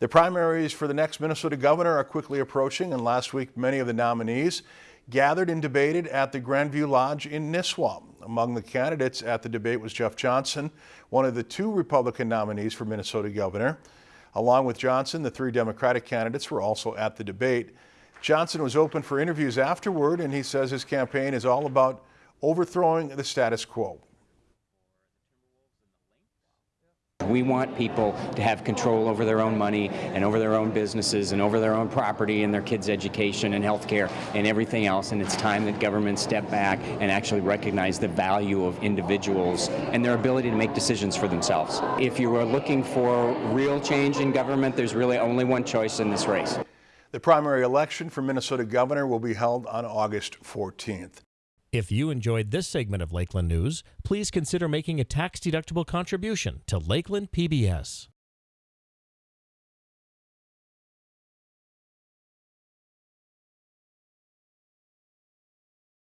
The primaries for the next Minnesota governor are quickly approaching, and last week many of the nominees gathered and debated at the Grandview Lodge in Nisswa. Among the candidates at the debate was Jeff Johnson, one of the two Republican nominees for Minnesota governor. Along with Johnson, the three Democratic candidates were also at the debate. Johnson was open for interviews afterward, and he says his campaign is all about overthrowing the status quo. We want people to have control over their own money and over their own businesses and over their own property and their kids' education and health care and everything else. And it's time that government step back and actually recognize the value of individuals and their ability to make decisions for themselves. If you are looking for real change in government, there's really only one choice in this race. The primary election for Minnesota governor will be held on August 14th. If you enjoyed this segment of Lakeland News, please consider making a tax-deductible contribution to Lakeland PBS.